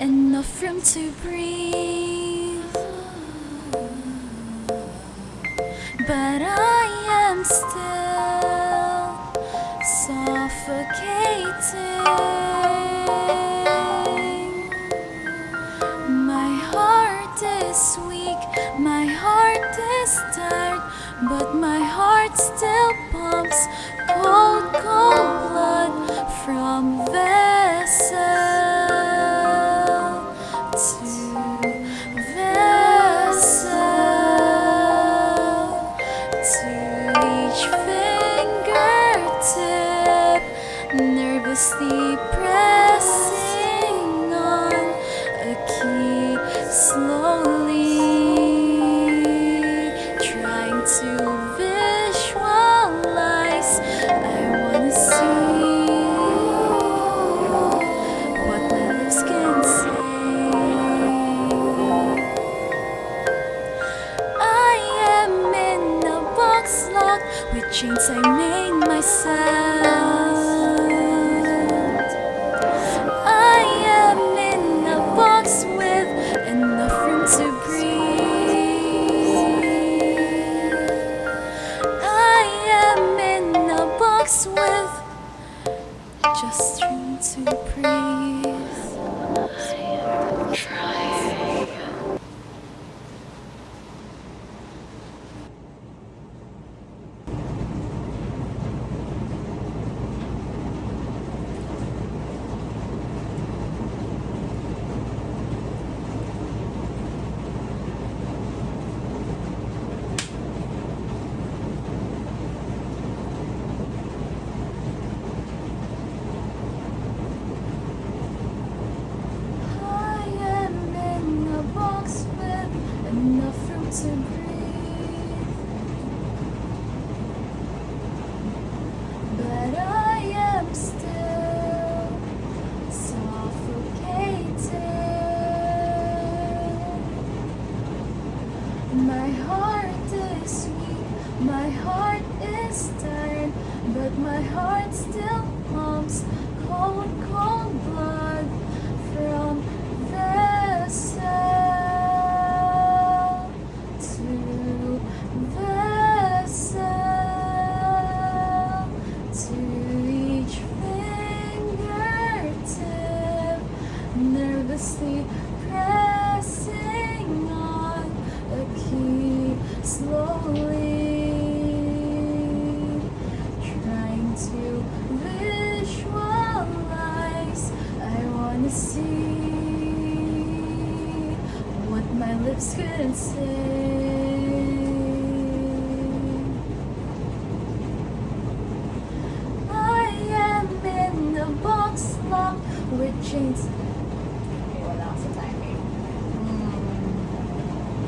enough room to breathe. But I am still suffocating. My heart is weak, my heart is tired, but my heart still pumps cold, cold blood from vessel nervously pressing on a key, slowly trying to visualize. I wanna see what my lips can say. I am in a box locked with chains I made myself. Just room to breathe. I am in a box with enough room to breathe. But I am still suffocated. My heart is weak, my heart is tired, but my heart still see what my lips couldn't say. I am in a box locked with chains